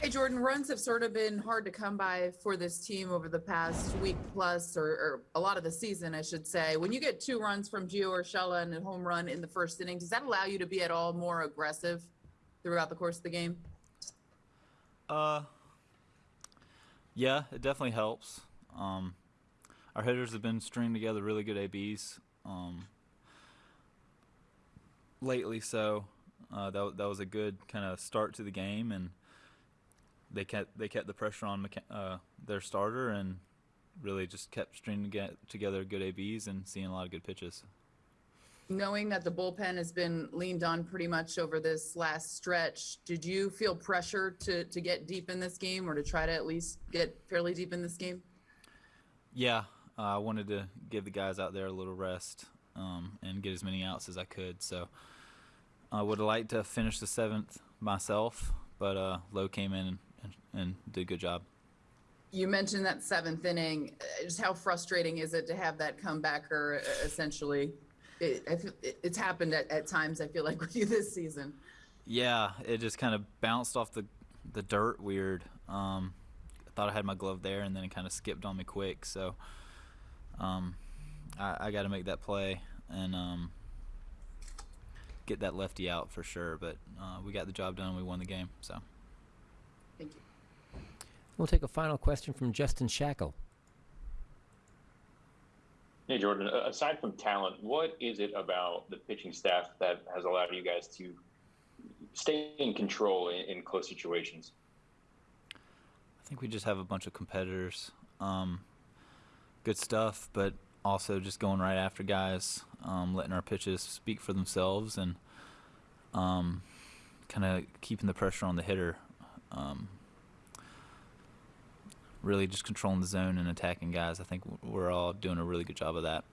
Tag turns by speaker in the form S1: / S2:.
S1: Hey, Jordan, runs have sort of been hard to come by for this team over the past week plus, or, or a lot of the season, I should say. When you get two runs from Gio Urshela and a home run in the first inning, does that allow you to be at all more aggressive throughout the course of the game?
S2: Uh, yeah, it definitely helps. Um, our hitters have been stringing together really good ABs um, lately, so uh, that that was a good kind of start to the game, and they kept they kept the pressure on McC- uh, their starter, and really just kept stringing together good ABs and seeing a lot of good pitches.
S1: Knowing that the bullpen has been leaned on pretty much over this last stretch, did you feel pressure to, to get deep in this game or to try to at least get fairly deep in this game?
S2: Yeah, uh, I wanted to give the guys out there a little rest um, and get as many outs as I could. So I would have liked to finish the seventh myself, but uh, Lowe came in and, and, did a good job.
S1: You mentioned that seventh inning. Uh, Just how frustrating is it to have that comebacker uh, essentially? It, it, it's happened at, at times, I feel like, with you this season.
S2: Yeah, it just kind of bounced off the the dirt weird. Um, I thought I had my glove there, and then it kind of skipped on me quick. So um, I, I got to make that play and um, get that lefty out for sure. But uh, we got the job done. We won the game. So
S1: Thank you.
S3: We'll take a final question from Justin Shackle.
S4: Hey, Jordan, aside from talent, what is it about the pitching staff that has allowed you guys to stay in control in, in close situations?
S2: I think we just have a bunch of competitors. Um, good stuff, but also just going right after guys, um, letting our pitches speak for themselves, and um, kind of keeping the pressure on the hitter. Um, really just controlling the zone and attacking guys. I think we're all doing a really good job of that.